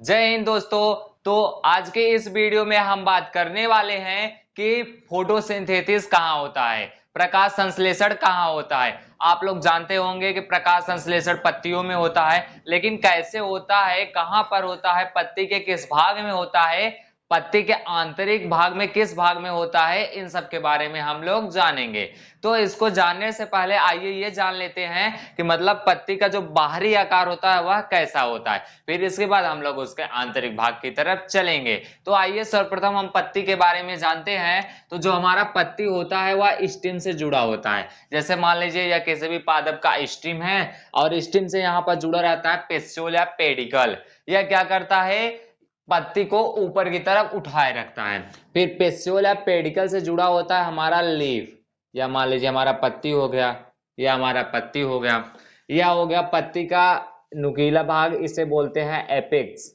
जय हिंद दोस्तों। तो आज के इस वीडियो में हम बात करने वाले हैं कि फोटोसिंथेसिस कहाँ होता है, प्रकाश संश्लेषण कहाँ होता है। आप लोग जानते होंगे कि प्रकाश संश्लेषण पत्तियों में होता है, लेकिन कैसे होता है, कहाँ पर होता है, पत्ती के किस भाग में होता है पत्ती के आंतरिक भाग में किस भाग में होता है, इन सब के बारे में हम लोग जानेंगे। तो इसको जानने से पहले आइए ये जान लेते हैं कि मतलब पत्ती का जो बाहरी आकार होता है, वह कैसा होता है। फिर इसके बाद हम लोग उसके आंतरिक भाग की तरफ़ चलेंगे। तो आइए सर्वप्रथम हम पत्ती के बारे में जानते हैं। तो जो हमारा पत्ती होता है, वह स्टीम से जुड़ा होता है। जैसे मान लीजिए या किसी भी पादप का स्टीम है, और स्टीम से यहाँ पर जुड़ा रहता है पेस्टोल या पेडिकल। यह क्या करता है पत्ती को ऊपर की तरफ़ उठाए रखता है। फिर पेस्योल या पेडिकल से जुड़ा होता है हमारा लीफ या मान लीजिए हमारा पत्ती हो गया, या हमारा पत्ती हो गया, या हो गया पत्ती का नुकीला भाग, इसे बोलते हैं एपेक्स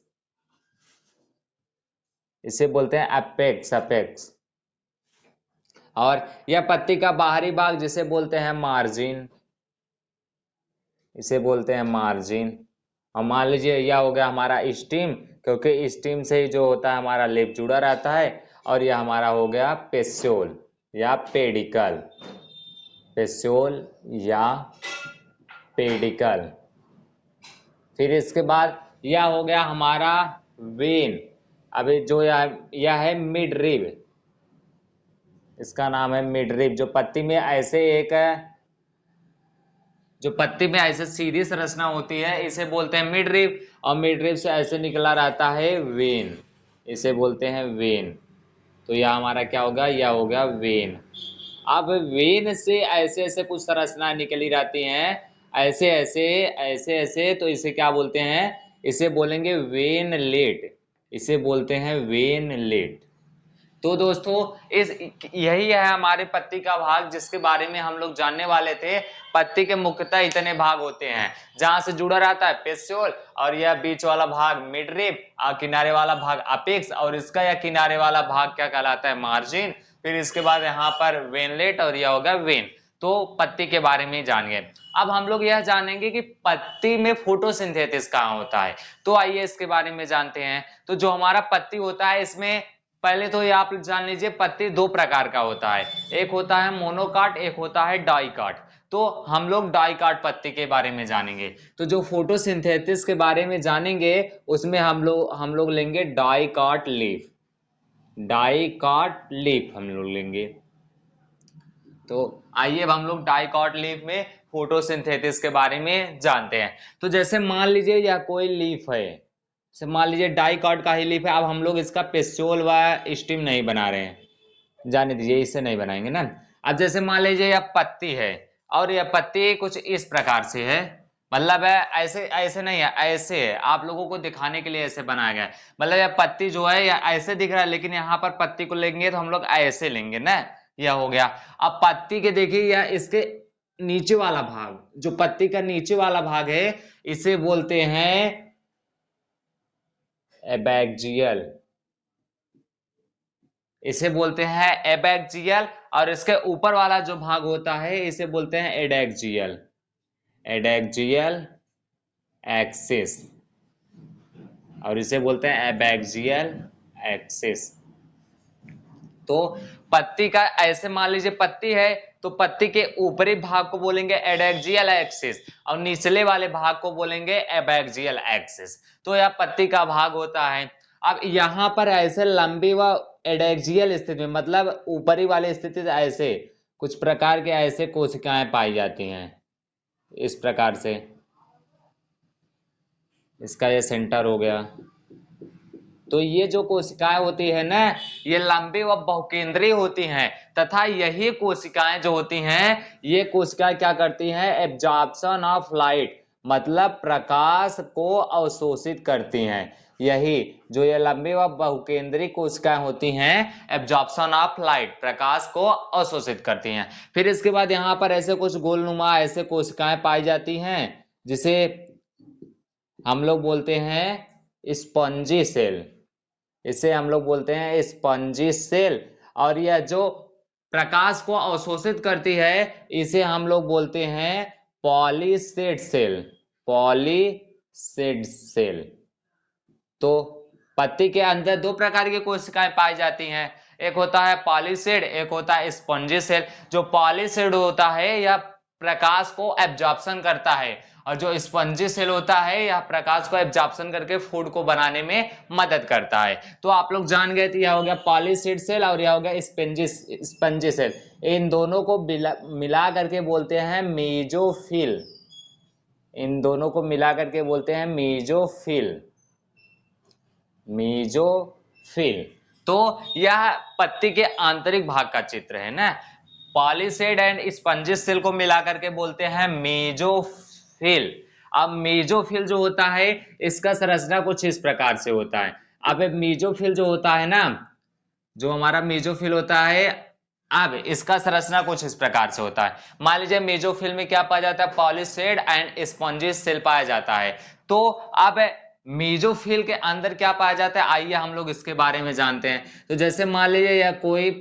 इसे बोलते हैं एपेक्स एपेक्स और यह पत्ती का बाहरी भाग, जिसे बोलते हैं मार्जिन इसे बोलते हैं मार्जिन और मान लीजिए यह हो गया हमारा स्टीम क्योंकि स्टीम से ही जो होता है हमारा लेप जुड़ा रहता है और यह हमारा हो गया पेस्योल या पेडिकल। पेस्योल या पेडिकल। फिर इसके बाद यह हो गया हमारा वेन। अभी जो यह यह है मिड रिब। इसका नाम है मिड रिब, जो पत्ती में ऐसे एक जो पत्ती में ऐसे सीधी संरचना होती है, इसे बोलते हैं मिड रिब और मिड रिब से ऐसे निकला रहता है वेन इसे बोलते हैं वेन तो यह हमारा क्या होगा यह होगा वेन अब वेन से ऐसे ऐसे कुछ संरचना निकली रहती हैं, ऐसे ऐसे ऐसे ऐसे तो इसे क्या बोलते हैं? इसे बोलेंगे वेन लेट इसे बोलते हैं वेन लेट तो दोस्तों, इस, यही है हमारे पत्ती का भाग जिसके बारे में हम लोग जानने वाले थे। पत्ती के मुख्यतः इतने भाग होते हैं, जहाँ से जुड़ा रहता है पेस्योल और यह बीच वाला भाग मिडरिप और किनारे वाला भाग अपेक्स, और इसका यह किनारे वाला भाग क्या कहलाता है? मार्जिन। फिर इसके बाद यहाँ पर वेनलेट, और यह होगा वेन। तो पत्ती के बारे में जानिए। अब हम लोग यह जानेंगे कि पत्ती में फोटोसिंथेसिस कहाँ होता है। तो आइए इसके बारे में जानते हैं। तो जो हमारा पत्ती होता है, इसमें पहले तो ये आप जान लीजिए, पत्ती दो प्रकार का होता है। एक होता है मोनोकाट एक होता है डाइकाट तो हम लोग डाइकाट पत्ती के बारे में जानेंगे। तो जो फोटोसिंथेसिस के बारे में जानेंगे, उसमें हम लोग हम लोग लेंगे डाइकाट लीफ। डाइकाट लीफ हम लोग लेंगे। तो आइए अब हम लोग डाइकाट लीफ में फोटोसिंथेसिस के बारे में जानते हैं। तो जैसे मान लीजिए यह कोई लीफ है से मान लीजिए कार्ड का ही लीफ है, अब हम लोग इसका पेस्टोल व स्टीम नहीं बना रहे हैं। जाने दीजिए इसे नहीं बनाएँगे ना। अब जैसे मान लीजिए यह पत्ती है और यह पत्ती कुछ इस प्रकार से है। मतलब है, ऐसे ऐसे नहीं है, ऐसे है। आप लोगों को दिखाने के लिए ऐसे बनाया गया है। मतलब यह पत्ती जो है यह ऐसे दिख रहा है, लेकिन यहाँ पर पत्ती को लेंगे तो हम लोग ऐसे लेंगे ना। यह हो गया। अब पत्ती के देखिए, यह इसके नीचे वाला भाग, जो पत्ती का नीचे वाला भाग है, इसे बोलते हैं एबैक्जियल इसे बोलते हैं एबैक्जियल और इसके ऊपर वाला जो भाग होता है, इसे बोलते हैं एडेक्जियल एडेक्जियल एक्सिस। और इसे बोलते हैं एबैक्जियल एक्सिस। तो पत्ती का, ऐसे मान लीजिए पत्ती है तो पत्ती के ऊपरी भाग को बोलेंगे एडेक्जियल एक्सिस और निचले वाले भाग को बोलेंगे एबैक्जियल एक्सिस। तो यह पत्ती का भाग होता है। अब यहाँ पर ऐसे लंबी व एडेक्जियल स्थिति में मतलब ऊपरी वाली स्थिति ऐसे, कुछ प्रकार के ऐसे कोशिकाएँ पाई जाती हैं, इस प्रकार से। इसका ये सेंटर हो गया। तो ये जो कोशिकाएँ होती है ना, ये लंबी व बहुकेंद्रीय होती हैं, तथा यही कोशिकाएँ जो होती हैं, ये कोशिकाएँ क्या करती हैं? एब्जॉर्प्शन ऑफ़ लाइट मतलब प्रकाश को अवशोषित करती हैं। यही जो ये लंबी व बहुकेंद्रीय कोशिकाएँ होती हैं एब्जॉर्प्शन ऑफ़ लाइट प्रकाश को अवशोषित करती हैं। फिर इसके बाद यहाँ पर ऐसे कुछ गोलनुमा ऐसे कोशिकाएँ पाई जाती हैं, जिसे हम लोग बोलते हैं स्पंजी सेल इसे हम लोग बोलते हैं स्पंजी सेल और यह जो प्रकाश को अवशोषित करती है, इसे हम लोग बोलते हैं पॉलीसेड सेल पॉलीसेड सेल तो पत्ती के अंदर दो प्रकार की कोशिकाएँ पाई जाती हैं। एक होता है पॉलीसेड, एक होता है स्पॉन्जी सेल जो पॉलीसेड होता है, यह प्रकाश को एब्जॉर्प्शन करता है। और जो स्पंजी सेल होता है, यह प्रकाश को एब्जॉर्प्शन करके फ़ूड को बनाने में मदद करता है। तो आप लोग जान गए थे यह हो गया पॉलीसीड सेल और यह हो गया स्पेंजी स्पंजी सेल इन दोनों को मिला करके बोलते हैं मीजोफिल। इन दोनों को मिला करके बोलते हैं मीजोफिल। मीजोफिल तो यह पत्ती के आंतरिक भाग का चित्र है, ना? पॉलीसेड एंड स्पंजिस सेल को मिलाकर के बोलते हैं मेजोफिल अब मेजोफिल जो होता है, इसका संरचना कुछ इस प्रकार से होता है। अब मेजोफिल जो होता है ना, जो हमारा मेजोफिल होता है, अब इसका संरचना कुछ इस प्रकार से होता है। मान लीजिए मेजोफिल में क्या पाया जाता है? पॉलिसेड एंड स्पॉन्जिस सेल पाया जाता है। तो अब मेजोफिल के अंदर क्या पाया जाता है? आइए हम लोग इसके बारे में जानते हैं। तो जैसे मान लीजिए यह कोई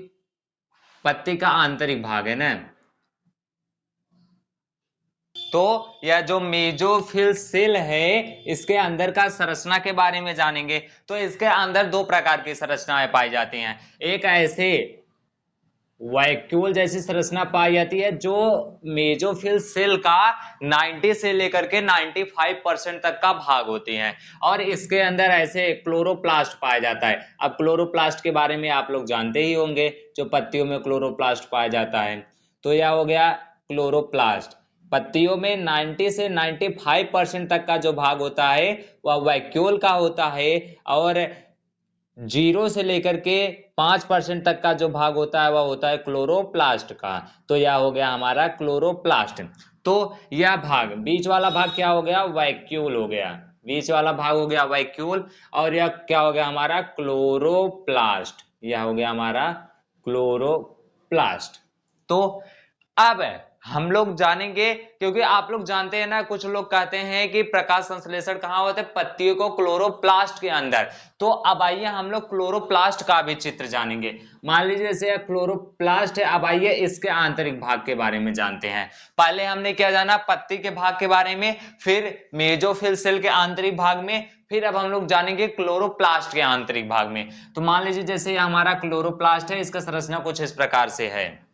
पत्ती का आंतरिक भाग है ना? तो यह जो मेजोफिल सेल है, इसके अंदर का संरचना के बारे में जानेंगे। तो इसके अंदर दो प्रकार की संरचनाएँ पाई जाती हैं। एक ऐसे वैक्यूल जैसी संरचना पाई जाती है, जो मेजोफिल सेल का 90 से लेकर के 95 परसेंट तक का भाग होती हैं। और इसके अंदर ऐसे क्लोरोप्लास्ट पाया जाता है। अब क्लोरोप्लास्ट के बारे में आप लोग जानते ही होंगे, जो पत्तियों में क्लोरोप्लास्ट पाया जाता है। तो यह हो गया क्लोरोप्लास्ट। पत्तियों में 90 से 95 परसेंट तक का जो भाग होता है, वह वैक्यूल का होता है। और ज़ीरो से लेकर के पाँच परसेंट तक का जो भाग होता है, वह होता है क्लोरोप्लास्ट का। तो यह हो गया हमारा क्लोरोप्लास्ट। तो यह भाग, बीच वाला भाग क्या हो गया? वैक्यूल हो गया। बीच वाला भाग हो गया वैक्यूल, और यह क्या हो गया हमारा? क्लोरोप्लास्ट। यह हो गया हमारा क्लोरोप्लास्ट। तो अब हम लोग जानेंगे, क्योंकि आप लोग जानते हैं ना, कुछ लोग कहते हैं कि प्रकाश संश्लेषण कहाँ होता है? पत्तियों को क्लोरोप्लास्ट के अंदर। तो अब आइए हम लोग क्लोरोप्लास्ट का भी चित्र जानेंगे। मान लीजिए जैसे क्लोरोप्लास्ट है, अब आइए इसके आंतरिक भाग के बारे में जानते हैं। पहले हमने क्या जाना? पत्ती के भाग के बारे में, फिर मेजोफिल सेल के आंतरिक भाग में, फिर अब हम लोग जानेंगे क्लोरोप्लास्ट के आंतरिक भाग में। तो मान लीजिए जैसे हमारा क्लोरोप्लास्ट है, इसका संरचना कुछ इस प्रकार से है।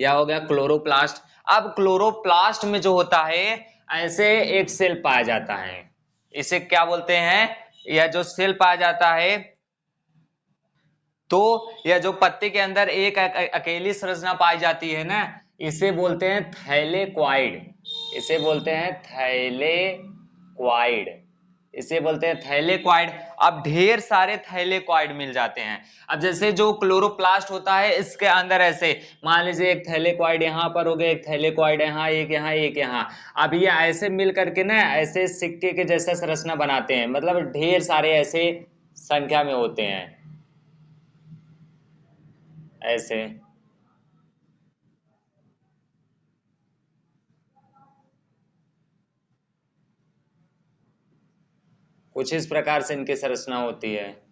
या हो गया? क्लोरोप्लास्ट। अब क्लोरोप्लास्ट में जो होता है, ऐसे एक सेल पाया जाता है। इसे क्या बोलते हैं? यह जो सेल पाया जाता है तो यह जो पत्ते के अंदर एक अकेली संरचना पाई जाती है ना, इसे बोलते हैं थैलेक्वाइड। इसे बोलते हैं थैलेक्वाइड। इसे बोलते हैं थैलेक्वाइड। अब ढेर सारे थैलेक्वाइड मिल जाते हैं। अब जैसे जो क्लोरोप्लास्ट होता है, इसके अंदर ऐसे, मान लीजिए एक थैलेक्वाइड यहाँ पर हो गया, एक थैलेक्वाइड यहाँ, एक यहाँ एक यहाँ। अब ये ऐसे मिल करके ना, ऐसे सिक्के के जैसा संरचना बनाते हैं। मतलब ढेर सारे ऐसे संख्या में होते हैं। ऐसे। कुछ इस प्रकार से इनकी संरचना होती है।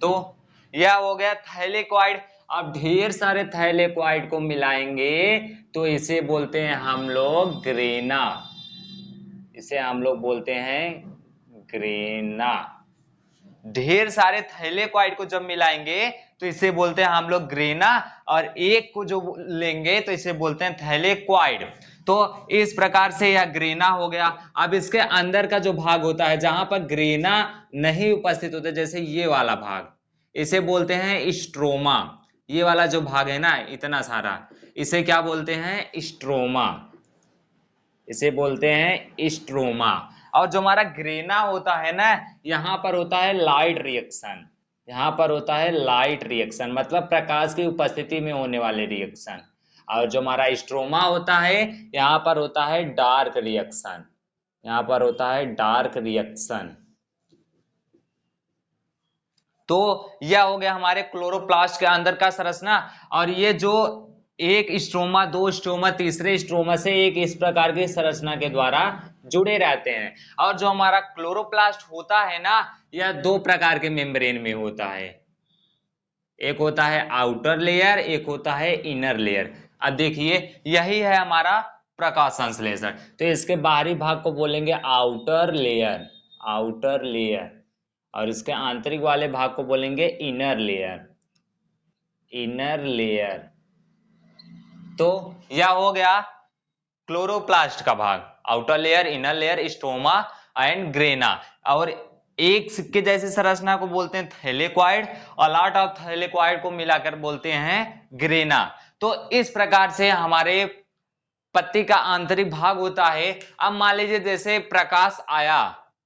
तो यह हो गया थैलेक्वाइड। अब ढेर सारे थैलेक्वाइड को मिलाएँगे तो इसे बोलते हैं हम लोग ग्रेना। इसे हम लोग बोलते हैं ग्रेना। ढेर सारे थैलेक्वाइड को जब मिलाएँगे तो इसे बोलते हैं हम लोग ग्रेना, और एक को जो लेंगे तो इसे बोलते हैं थैलेक्वाइड तो इस प्रकार से यह ग्रेना हो गया। अब इसके अंदर का जो भाग होता है, जहाँ पर ग्रेना नहीं उपस्थित होता, जैसे ये वाला भाग, इसे बोलते हैं स्ट्रोमा। ये वाला जो भाग है ना, इतना सारा, इसे क्या बोलते हैं? स्ट्रोमा। इसे बोलते हैं स्ट्रोमा। और जो हमारा ग्रेना होता है ना, यहाँ पर होता है लाइट रिएक्शन यहाँ पर होता है लाइट रिएक्शन मतलब प्रकाश की उपस्थिति में होने वाले रिएक्शन और जो हमारा स्ट्रोमा होता है, यहाँ पर होता है डार्क रिएक्शन यहाँ पर होता है डार्क रिएक्शन तो यह हो गया हमारे क्लोरोप्लास्ट के अंदर का संरचना। और ये जो एक स्ट्रोमा दो स्ट्रोमा तीसरे स्ट्रोमा से एक इस प्रकार की संरचना के द्वारा जुड़े रहते हैं। और जो हमारा क्लोरोप्लास्ट होता है ना, यह दो प्रकार के मेम्ब्रेन में होता है। एक होता है आउटर लेयर एक होता है इनर लेयर अब देखिए, यही है हमारा प्रकाश संश्लेषण। तो इसके बाहरी भाग को बोलेंगे आउटर लेयर आउटर लेयर और इसके आंतरिक वाले भाग को बोलेंगे इनर लेयर इनर लेयर तो यह हो गया क्लोरोप्लास्ट का भाग। Outer layer inner layer stoma and grana और एक सिक्के जैसी संरचना को बोलते हैं थैलेक्वाइड, और लॉट ऑफ़ थैलेक्वाइड को मिलाकर बोलते हैं ग्रेना तो इस प्रकार से हमारे पत्ती का आंतरिक भाग होता है। अब मान लीजिए जैसे प्रकाश आया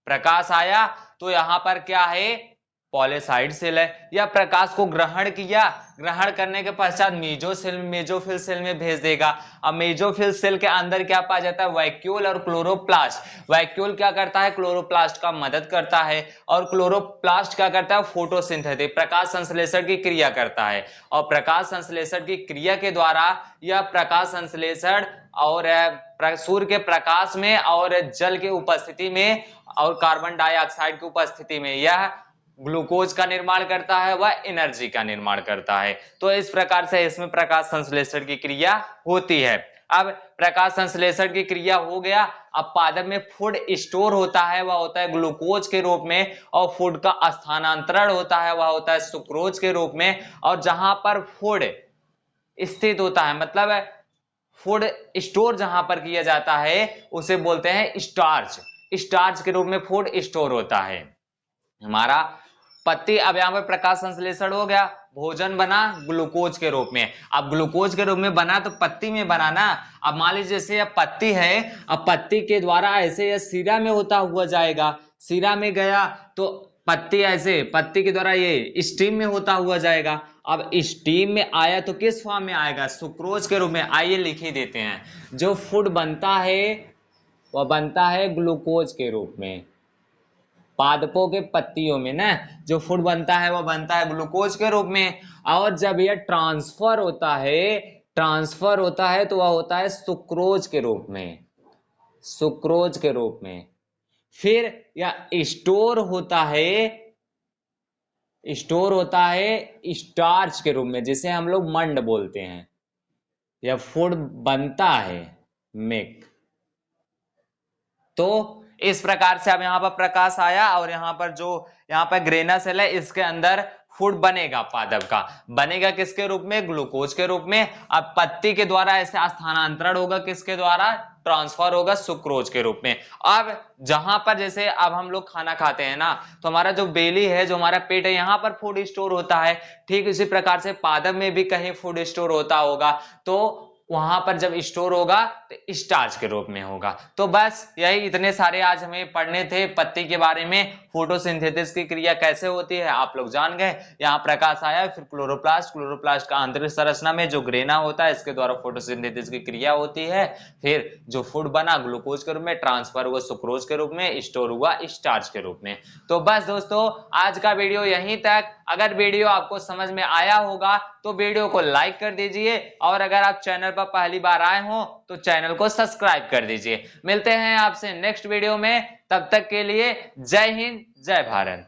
प्रकाश आया तो यहाँ पर क्या है? पॉलीसाइड सेल है, या प्रकाश को ग्रहण किया, ग्रहण करने के पश्चात मेजो सेल मेजोफिल सेल में भेज देगा। अब मेजोफिल सेल के अंदर क्या पाया जाता है? वैक्यूल और क्लोरोप्लास्ट। वैक्यूल क्या करता है? क्लोरोप्लास्ट का मदद करता है, और क्लोरोप्लास्ट क्या करता है? फोटोसिंथेटिक, प्रकाश संश्लेषण की क्रिया करता है। और प्रकाश संश्लेषण की क्रिया के द्वारा यह प्रकाश संश्लेषण और सूर्य के प्रकाश में और जल के उपस्थिति में और कार्बन डाइऑक्साइड की उपस्थिति में यह ग्लूकोज का निर्माण करता है, वह एनर्जी का निर्माण करता है। तो इस प्रकार से इसमें प्रकाश संश्लेषण की क्रिया होती है। अब प्रकाश संश्लेषण की क्रिया हो गया, अब पादप में फ़ूड स्टोर होता है, वह होता है ग्लूकोज के रूप में, और फ़ूड का स्थानांतरण होता है, वह होता है सुक्रोज के रूप में, और जहाँ पर फ़ूड स्थित होता है मतलब फ़ूड स्टोर जहाँ पर किया जाता है, उसे बोलते हैं स्टार्च स्टार्च के रूप में फ़ूड स्टोर होता है। हमारा पत्ती, अब यहाँ पर प्रकाश संश्लेषण हो गया, भोजन बना ग्लूकोज के रूप में। अब ग्लूकोज के रूप में बना तो पत्ती में बना ना अब मान लीजिए जैसे यह पत्ती है, अब पत्ती के द्वारा ऐसे यह सीरा में होता हुआ जाएगा। सीरा में गया तो पत्ती ऐसे, पत्ती के द्वारा ये स्टीम में होता हुआ जाएगा। अब स्टीम में आया तो किस फॉर्म में आएगा? सुक्रोज के रूप में। आइए लिख ही देते हैं। जो फ़ूड बनता है, वह बनता है ग्लूकोज के रूप में। पादपों के पत्तियों में, ना? जो फ़ूड बनता है, वो बनता है ग्लूकोज के रूप में। और जब यह ट्रांसफ़र होता है, ट्रांसफ़र होता है तो वह होता है सुक्रोज के रूप में। सुक्रोज के रूप में। फिर या स्टोर होता है, स्टोर होता है स्टार्च के रूप में, जिसे हम लोग मंड बोलते हैं। या फ़ूड बनता है, मेक। तो इस प्रकार से अब यहाँ पर प्रकाश आया और यहाँ पर जो यहाँ पर ग्रेना सेल है, इसके अंदर फ़ूड बनेगा पादप का। बनेगा किसके रूप में? ग्लूकोज के रूप में। अब पत्ती के द्वारा ऐसे स्थानांतरण होगा किसके द्वारा? ट्रांसफ़र होगा सुक्रोज के रूप में। अब जहाँ पर जैसे अब हम लोग खाना खाते हैं ना तो हमारा जो बेली है, जो हमारा पेट है, यहाँ पर फ़ूड स्टोर होता है। ठीक इसी प्रकार से पादप में भी कहीं फ़ूड स्टोर होता होगा। तो वहाँ पर जब स्टोर होगा तो स्टार्च के रूप में होगा। तो बस यही इतने सारे आज हमें पढ़ने थे, पत्ती के बारे में, फोटोसिंथेसिस की क्रिया कैसे होती है, आप लोग जान गए। यहाँ प्रकाश आया, फिर क्लोरोप्लास्ट क्लोरोप्लास्ट का आंतरिक संरचना में जो ग्रेना होता है, इसके द्वारा फोटोसिंथेसिस की क्रिया होती है। फिर जो फ़ूड बना, ग्लूकोज के रूप में, ट्रांसफ़र हुआ सुक्रोज के रूप में, स्टोर हुआ स्टार्च के रूप में। तो बस दोस्तों, आज का वीडियो यहीं तक। अगर वीडियो आपको समझ में आया होगा तो वीडियो को लाइक कर दीजिए, और अगर आप चैनल पर पहली बार आए हो तो चैनल को सब्सक्राइब कर दीजिए। मिलते हैं आपसे नेक्स्ट वीडियो में, तब तक के लिए जय हिंद, जय भारत।